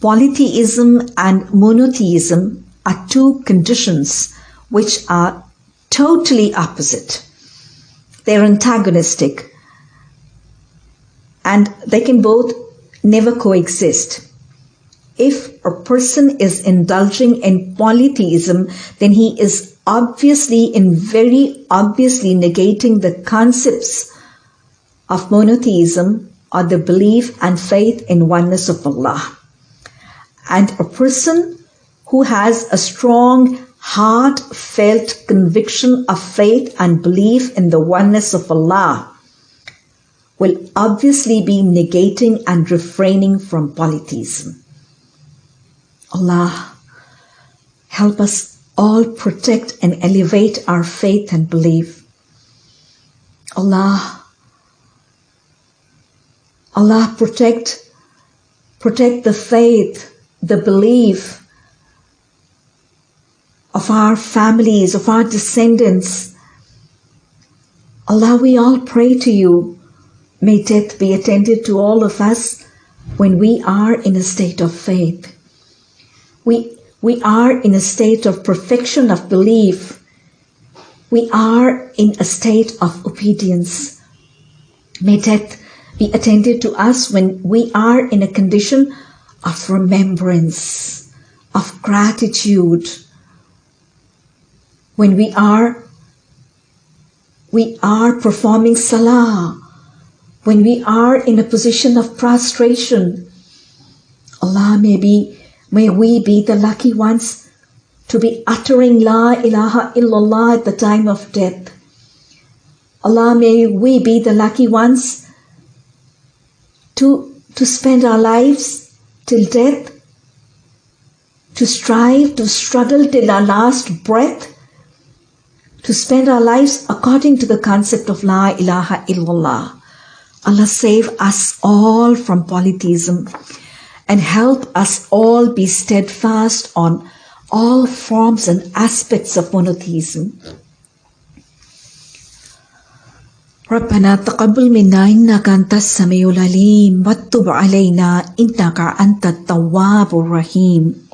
polytheism and monotheism are two conditions which are totally opposite. They're antagonistic and they can both never coexist. If a person is indulging in polytheism, then he is obviously and very obviously negating the concepts of monotheism or the belief and faith in oneness of Allah. And a person who has a strong heartfelt conviction of faith and belief in the oneness of Allah will obviously be negating and refraining from polytheism. Allah, help us all protect and elevate our faith and belief. Allah, Allah protect, protect the faith, the belief of our families, of our descendants. Allah, we all pray to you. May death be attended to all of us when we are in a state of faith. We, we are in a state of perfection of belief. We are in a state of obedience. May death be attended to us when we are in a condition of remembrance, of gratitude, when we are we are performing salah, when we are in a position of prostration, Allah may be, may we be the lucky ones to be uttering La ilaha illallah at the time of death. Allah may we be the lucky ones to, to spend our lives till death, to strive, to struggle till our last breath, to spend our lives according to the concept of La ilaha illallah. Allah save us all from polytheism and help us all be steadfast on all forms and aspects of monotheism. ربنا تقبل منا إنك أنت السميع العليم وتب علينا إنك أنت التواب الرحيم.